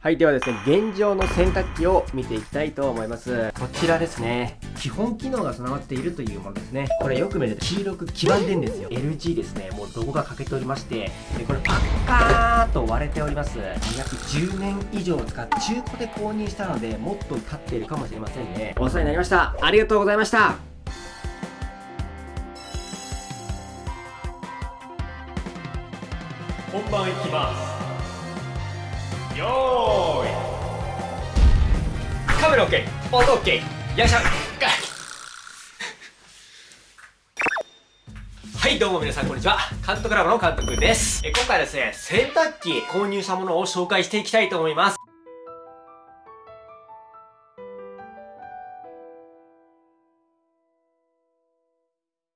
はい、ではですね、現状の洗濯機を見ていきたいと思います。こちらですね、基本機能が備わっているというものですね。これよく見ると黄色く黄ばんでんですよ。LG ですね、もうロゴが欠けておりまして、でこれパッカーと割れております。約10年以上使って中古で購入したので、もっと経っているかもしれませんね。お世話になりました。ありがとうございました。本番いきますよーい。カメラ OK 音 OK よいしょ。はいどうも皆さんこんにちは。監督ラボの監督です。え今回はですね洗濯機購入したものを紹介していきたいと思います。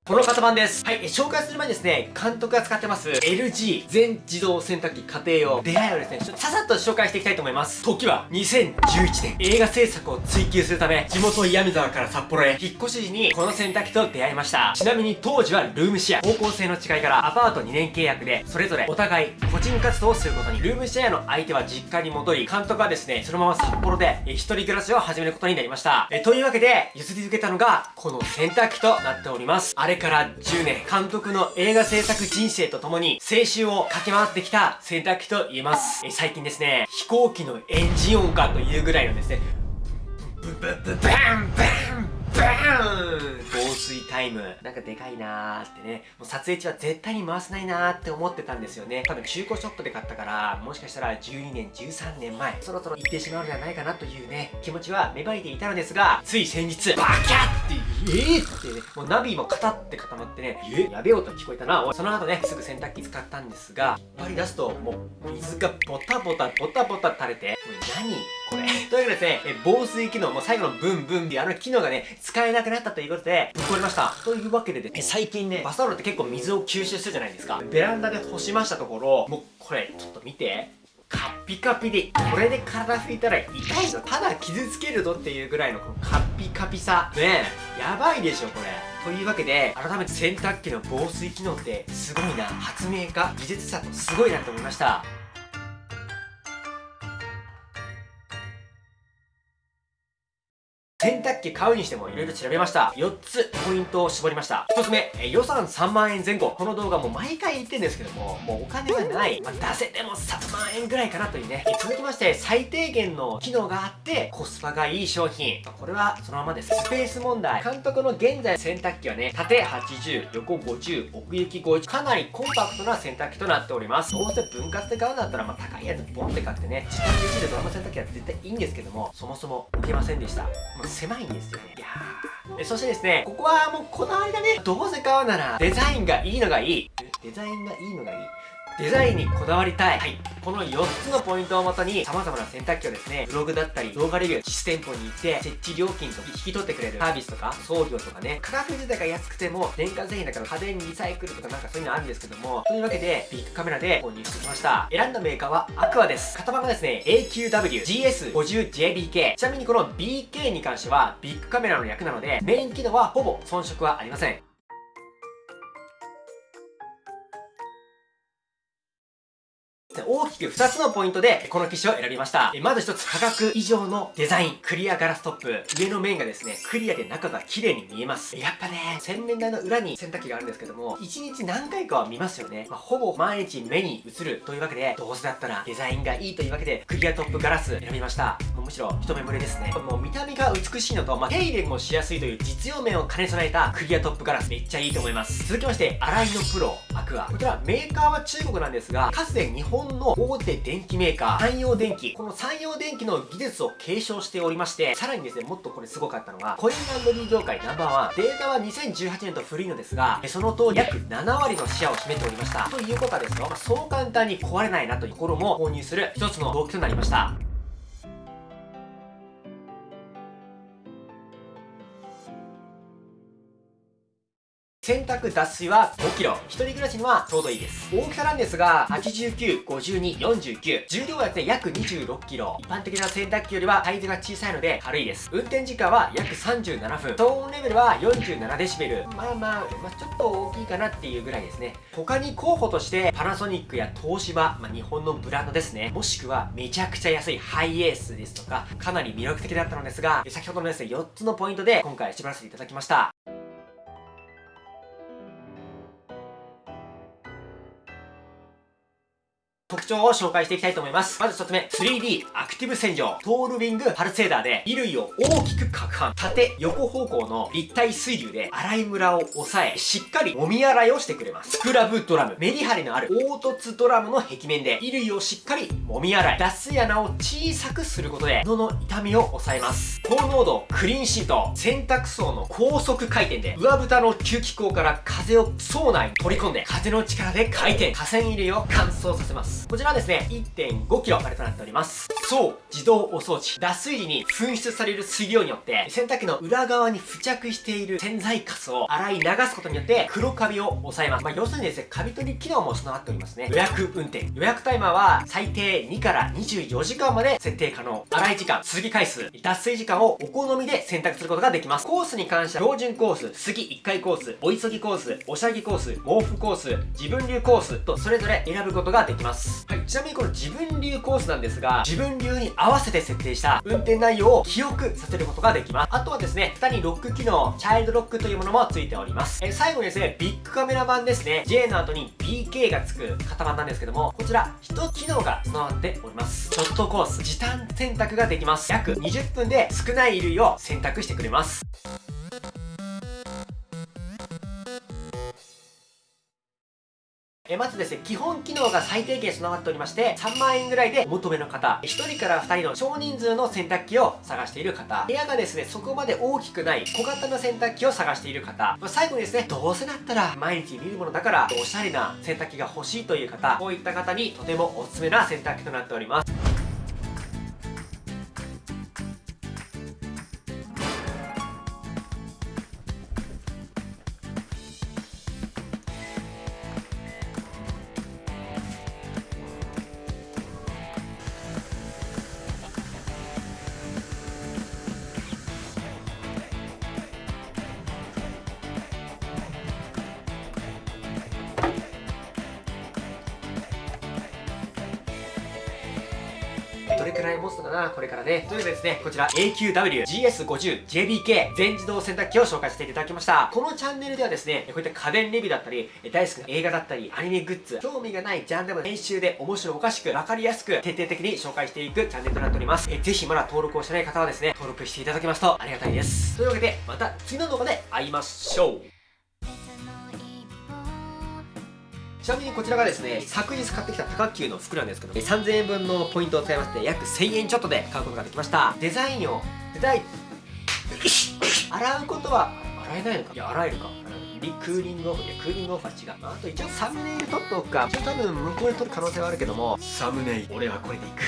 この型番です。はい、紹介する前にですね、監督が使ってます LG 全自動洗濯機家庭用出会いをですね、ちょっとささっと紹介していきたいと思います。時は2011年、映画制作を追求するため、地元岩見沢から札幌へ引っ越し時にこの洗濯機と出会いました。ちなみに当時はルームシェア、方向性の違いからアパート2年契約で、それぞれお互い個人活動をすることに、ルームシェアの相手は実家に戻り、監督はですね、そのまま札幌で一人暮らしを始めることになりました。えというわけで、譲り受けたのが、この洗濯機となっております。あれれから10年監督の映画制作人生とともに青春を駆け回ってきた洗濯機と言えます。え最近ですね、飛行機のエンジン音かというぐらいのですね、ブブブブンバンバン防水タイム。なんかでかいなーってね。もう撮影中は絶対に回せないなーって思ってたんですよね。多分中古ショップで買ったから、もしかしたら12年、13年前、そろそろ行ってしまうのではないかなというね、気持ちは芽生えていたのですが、つい先日、バキャってえー？ってね、もうナビもカタって固まってね、え？やべえ音聞こえたな。その後ね、すぐ洗濯機使ったんですが、引っ張り出すと、もう水がボタボタボタボタ垂れて、もう何これ？というわけでですね、え防水機能、もう最後のブンブンっていうあの機能がね、使えなくなったということで、ぶっ壊れました。というわけでで、ね、最近ね、バスタオルって結構水を吸収するじゃないですか。ベランダで干しましたところ、もうこれ、ちょっと見て。カッピカピで、これで体拭いたら痛いぞ。ただ傷つけるぞっていうぐらいのこのカッピカピさ。ねえ、やばいでしょ、これ。というわけで、改めて洗濯機の防水機能ってすごいな。発明家、技術者とすごいなと思いました。洗濯機買うにしても色々調べました。4つポイントを絞りました。1つ目、え予算3万円前後。この動画も毎回言ってんですけども、もうお金がない。まあ、出せても3万円ぐらいかなというね。続きまして、最低限の機能があって、コスパがいい商品。これはそのままです。スペース問題。監督の現在洗濯機はね、縦80、横50、奥行き50。かなりコンパクトな洗濯機となっております。どうせ分割で買うんだったら、まあ、高いやつボンって買ってね、自分でドラマ洗濯機は絶対いいんですけども、そもそも置けませんでした。狭いんですよね。いやー。そしてですね、ここはもうこだわりだね。どうせ買うなら、デザインがいいのがいい。デザインがいいのがいい。デザインにこだわりたい。はい。この4つのポイントをもとに、様々な洗濯機をですね、ブログだったり、動画レビュー、実店舗に行って、設置料金と引き取ってくれるサービスとか、送料とかね、価格自体が安くても、電化製品だから家電リサイクルとかなんかそういうのあるんですけども、というわけで、ビッグカメラで購入してきました。選んだメーカーはアクアです。型番がですね、AQW-GS50JBK。ちなみにこの BK に関しては、ビッグカメラの役なので、メイン機能はほぼ遜色はありません。大きく2つのポイントでこの機種を選びました。まず1つ価格以上のデザイン、クリアガラストップ。上の面がですね、クリアで中が綺麗に見えます。やっぱね、洗面台の裏に洗濯機があるんですけども、1日何回かは見ますよね。まあ、ほぼ毎日目に映るというわけで、どうせだったらデザインがいいというわけで、クリアトップガラス選びました。むしろ一目惚れですね。もう見た目が美しいのと、まあ、手入れもしやすいという実用面を兼ね備えたクリアトップガラスめっちゃいいと思います。続きまして、洗いのプロ、アクア。こちらメーカーは中国なんですが、かつて日本の大手電機メーカー、山陽電機。この山陽電機の技術を継承しておりまして、さらにですね、もっとこれすごかったのが、コインランドリー業界ナンバーワン。データは2018年と古いのですが、その通り約7割のシェアを占めておりました。ということはですよ、まあ、そう簡単に壊れないなというところも購入する一つの動機となりました。洗濯脱水は 5kg 一人暮らしにはちょうどいいです。大きさなんですが895249重量はですね約 26kg 一般的な洗濯機よりはサイズが小さいので軽いです。運転時間は約37分。騒音レベルは47デシベル。まあまあ、まあ、ちょっと大きいかなっていうぐらいですね。他に候補としてパナソニックや東芝、まあ、日本のブランドですね。もしくはめちゃくちゃ安いハイエースですとかかなり魅力的だったのですが先ほどのですね4つのポイントで今回絞らせていただきました。特徴を紹介していきたいと思います。まず1つ目、3D アクティブ洗浄。トールウィングパルセーダーで衣類を大きく攪拌。縦、横方向の立体水流で洗いムラを抑え、しっかり揉み洗いをしてくれます。スクラブドラム。メリハリのある凹凸ドラムの壁面で衣類をしっかり揉み洗い。脱水穴を小さくすることで、喉の痛みを抑えます。高濃度クリーンシート。洗濯槽の高速回転で、上蓋の吸気口から風を槽内に取り込んで、風の力で回転。河川衣類を乾燥させます。こちらはですね、1.5kg までとなっております。そう、自動お掃除。脱水時に噴出される水量によって、洗濯機の裏側に付着している洗剤カスを洗い流すことによって、黒カビを抑えます。まあ、要するにですね、カビ取り機能も備わっておりますね。予約運転。予約タイマーは最低2から24時間まで設定可能。洗い時間、続き回数、脱水時間をお好みで選択することができます。コースに関しては、標準コース、杉1回コース、お急ぎコース、おしゃぎコース、毛布コース、自分流コースとそれぞれ選ぶことができます。はい、ちなみにこの自分流コースなんですが、自分流に合わせて設定した運転内容を記憶させることができます。あとはですね、蓋にロック機能、チャイルドロックというものもついております。え最後にですね、ビッグカメラ版ですね、J の後に BK がつく型番なんですけども、こちら、1機能が備わっております。ショットコース、時短選択ができます。約20分で少ない衣類を選択してくれます。えまずですね、基本機能が最低限備わっておりまして、3万円ぐらいで求めの方、1人から2人の少人数の洗濯機を探している方、部屋がですね、そこまで大きくない小型の洗濯機を探している方、最後にですね、どうせだったら毎日見るものだから、おしゃれな洗濯機が欲しいという方、こういった方にとてもおすすめな洗濯機となっております。どれくらい持つのかなこれからね。というわけでですね、こちら AQW GS50JBK 全自動洗濯機を紹介していただきました。このチャンネルではですね、こういった家電レビューだったり、大好きな映画だったり、アニメグッズ、興味がないジャンルも編集で面白おかしく、わかりやすく、徹底的に紹介していくチャンネルとなっております。えぜひまだ登録をしてない方はですね、登録していただけますとありがたいです。というわけで、また次の動画で会いましょうちなみにこちらがですね、昨日買ってきた高級の服なんですけど、3000円分のポイントを使いまして、約1000円ちょっとで買うことができました。デザインを、デザイン、洗うことは、洗えないのか？いや、洗えるか？リクーリングオフ。いや、クーリングオフは違う。まあ、あと一応サムネイル撮っておくか。一応多分向こうで撮る可能性はあるけども、サムネイル、俺はこれでいく。